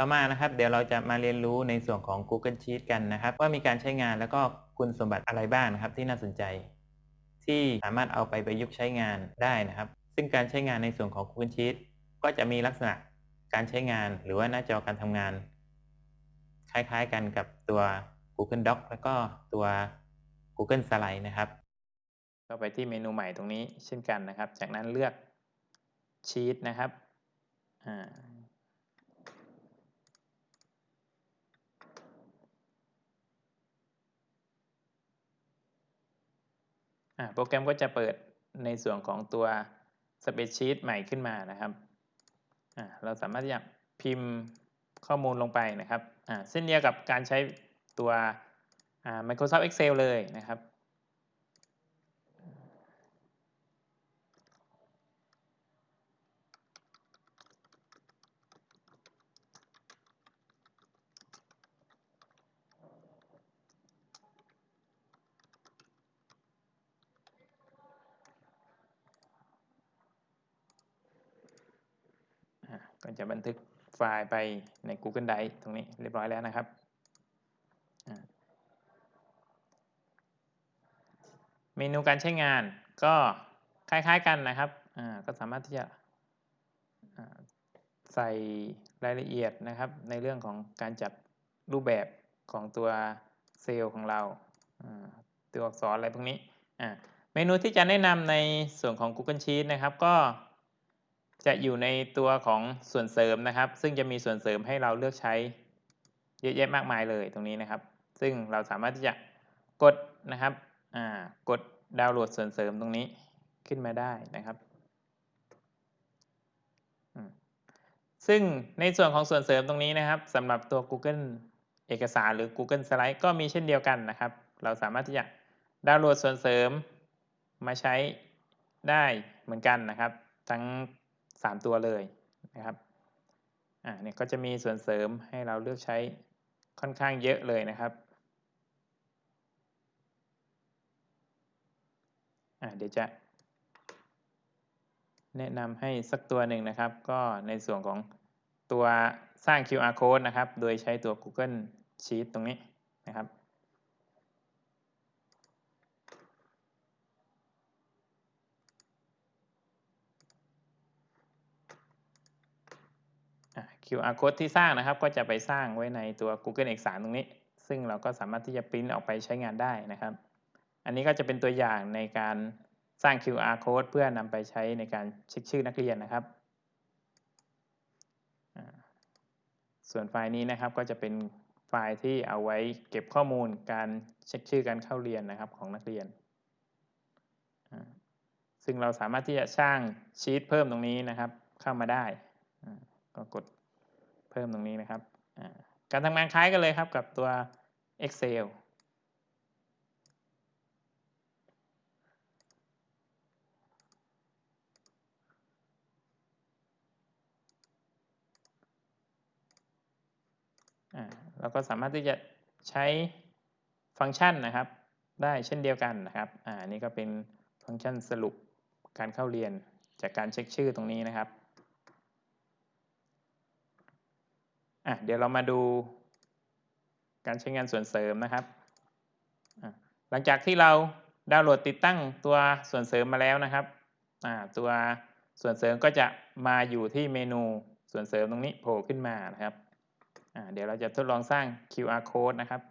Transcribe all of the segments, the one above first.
ต่อมานะครับเดี๋ยวเราจะมาเรียนรู้ในส่วนของ Google Sheet กันนะครับ ว่ามีการใช้งานแล้วก็คุณสมบัติอะไรบ้างนะครับ ที่น่าสนใจ ที่สามารถเอาไปประยุกต์ใช้งานได้นะครับ ซึ่งการใช้งานในส่วนของ Google Sheet ก็จะมีลักษณะการใช้งานหรือว่าหน้าจอการทำงาน คล้ายๆกันกับตัว Google Doc แล้วก็ตัว Google Slide นะครับก็ไปที่เมนูใหม่ตรงนี้เช่นกันนะครับ จากนั้นเลือก Sheet นะครับอ่า โปรแกรมก็จะเปิดในส่วนของตัว Spreadsheet ใหม่ขึ้นมานะครับ เราสามารถที่จะพิมพ์ข้อมูลลงไปนะครับเส้นเดียวกับการใช้ตัว Microsoft Excel เลยนะครับ ก็จะบันทึกไฟล์ไปใน Google Drive ตรงนี้เรียบร้อยแล้วนะครับ เมนูการใช้งานก็คล้ายๆกันนะครับ ก็สามารถที่จะใส่รายละเอียดนะครับ ในเรื่องของการจัดรูปแบบของตัวเซลล์ของเรา ตัวอักษรอะไรพวกนี้ เมนูที่จะแนะนำในส่วนของ Google Sheet นะครับ ก็ จะอยู่ในตัวของส่วนเสริมนะครับ ซึ่งจะมีส่วนเสริมให้เราเลือกใช้เยอะแยะมากมายเลยตรงนี้นะครับ ซึ่งเราสามารถที่จะกดนะครับกดดาวน์โหลดส่วนเสริมตรงนี้ขึ้นมาได้นะครับ ซึ่งในส่วนของส่วนเสริมตรงนี้นะครับสำหรับตัว Google เอกสารหรือ Google Slide ก็มีเช่นเดียวกันนะครับ เราสามารถที่จะดาวน์โหลดส่วนเสริมมาใช้ได้เหมือนกันนะครับ ทั้ง 3 ตัวเลยนะครับอ่าเนี่ยก็จะมีส่วนเสริมให้เราเลือกใช้ค่อนข้างเยอะเลยนะครับอ่าเดี๋ยวจะ แนะนำให้สักตัวหนึ่งนะครับ ก็ในส่วนของตัวสร้าง QR code นะครับ โดยใช้ตัว Google Sheet ตรงนี้นะครับ QR code ที่สร้างนะครับ ก็จะไปสร้างไว้ในตัว Google เอกสารตรงนี้ ซึ่งเราก็สามารถที่จะปริ้นออกไปใช้งานได้นะครับ อันนี้ก็จะเป็นตัวอย่างในการสร้าง QR code เพื่อนำไปใช้ในการเช็คชื่อนักเรียนนะครับ ส่วนไฟล์นี้นะครับก็จะเป็นไฟล์ที่เอาไว้เก็บข้อมูลการเช็คชื่อการเข้าเรียนนะครับของนักเรียน ซึ่งเราสามารถที่จะสร้างชีตเพิ่มตรงนี้นะครับเข้ามาได้ ก็กด เพิ่มตรงนี้นะครับ การทำงานคล้ายกันเลยครับกับตัว Excel เราก็สามารถที่จะใช้ฟังก์ชันนะครับ ได้เช่นเดียวกันนะครับอ่านี่ก็เป็นฟังก์ชันสรุปการเข้าเรียนจากการเช็คชื่อตรงนี้นะครับ อะเดี๋ยวเรามาดูการใช้งานส่วนเสริมนะครับ หลังจากที่เราดาวน์โหลดติดตั้งตัวส่วนเสริมมาแล้วนะครับ ตัวส่วนเสริมก็จะมาอยู่ที่เมนูส่วนเสริมตรงนี้โผล่ขึ้นมานะครับ เดี๋ยวเราจะทดลองสร้าง QR code นะครับ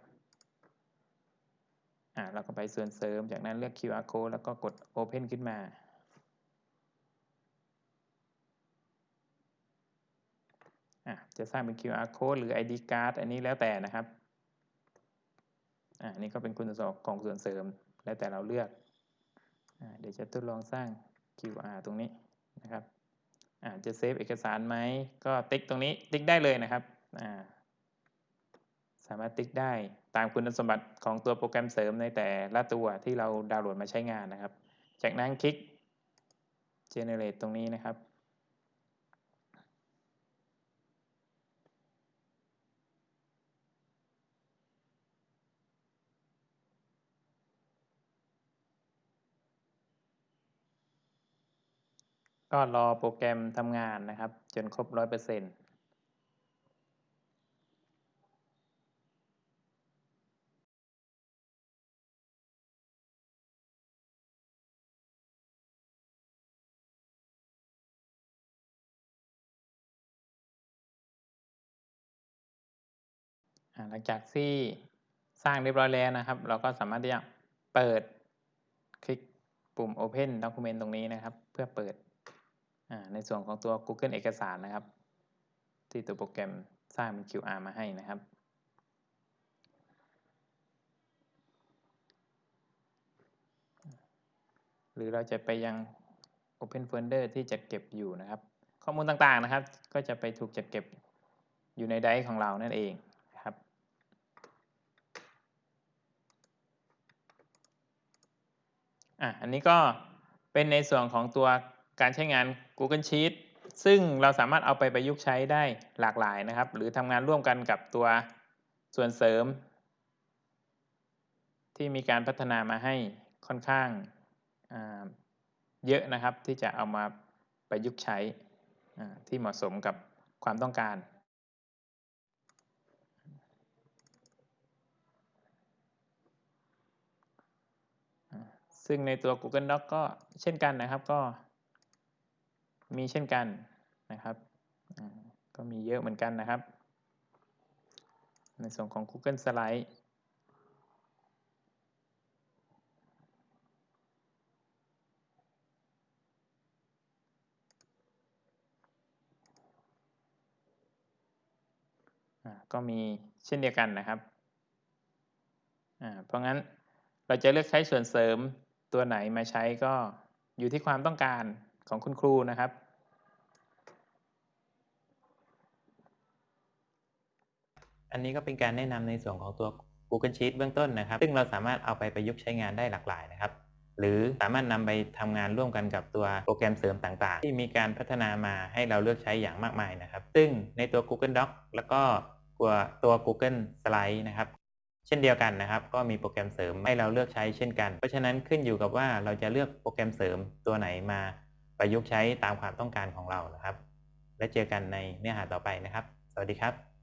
เราก็ไปส่วนเสริมจากนั้นเลือก QR code แล้วก็กด Open ขึ้นมา จะสร้างเป็น QR code หรือ ID card อันนี้แล้วแต่นะครับอ่านี่ก็เป็นคุณสมบัติของส่วนเสริมแล้วแต่เราเลือกอเดี๋ยวจะทดลองสร้าง QR ตรงนี้นะครับจะเซฟเอกสารไหมก็ติ๊กตรงนี้ติ๊กได้เลยนะครับอ่าสามารถติ๊กได้ตามคุณสมบัติของตัวโปรแกรมเสริมในแต่ละตัวที่เราดาวน์โหลดมาใช้งานนะครับ จากนั้นคลิก generate ตรงนี้นะครับ ก็รอโปรแกรมทำงานนะครับ จนครบร้อยเปอร์เซ็นต์หลังจากที่สร้างเรียบร้อยแล้วนะครับ เราก็สามารถที่จะเปิดคลิกปุ่ม Open Document ตรงนี้นะครับ เพื่อเปิด ในส่วนของตัว Google เอกสารนะครับ ที่ตัวโปรแกรมสร้างเป็น QR มาให้นะครับ หรือเราจะไปยัง Open Folder ที่จัดเก็บอยู่นะครับ ข้อมูลต่างๆนะครับ ก็จะไปถูกจัดเก็บอยู่ในไดรฟ์ของเรานั่นเองนะครับอะอันนี้ก็เป็นในส่วนของตัวการใช้งาน Google Sheet ซึ่งเราสามารถเอาไปประยุกต์ใช้ได้หลากหลายนะครับ หรือทำงานร่วมกันกับตัวส่วนเสริม ที่มีการพัฒนามาให้ค่อนข้างเยอะนะครับ ที่จะเอามาประยุกต์ใช้ที่เหมาะสมกับความต้องการซึ่งในตัว Google Doc ก็เช่นกันนะครับก็ มีเช่นกันนะครับ ก็มีเยอะเหมือนกันนะครับ ในส่วนของ Google Slide ก็มีเช่นเดียวกันนะครับเพราะงั้นเราจะเลือกใช้ส่วนเสริมตัวไหนมาใช้ก็อยู่ที่ความต้องการ ของคุณครูนะครับ อันนี้ก็เป็นการแนะนำในส่วนของตัว Google Sheet เบื้องต้นนะครับ ซึ่งเราสามารถเอาไปประยุกต์ใช้งานได้หลากหลายนะครับ หรือสามารถนำไปทำงานร่วมกันกับตัวโปรแกรมเสริมต่างๆ ที่มีการพัฒนามาให้เราเลือกใช้อย่างมากมายนะครับ ซึ่งในตัว Google Doc แล้วก็ตัวตัว Google Slide นะครับเช่นเดียวกันนะครับ ก็มีโปรแกรมเสริมให้เราเลือกใช้เช่นกัน เพราะฉะนั้นขึ้นอยู่กับว่าเราจะเลือกโปรแกรมเสริมตัวไหนมา ประยุกต์ใช้ตามความต้องการของเรานะครับ และเจอกันในเนื้อหาต่อไปนะครับ สวัสดีครับ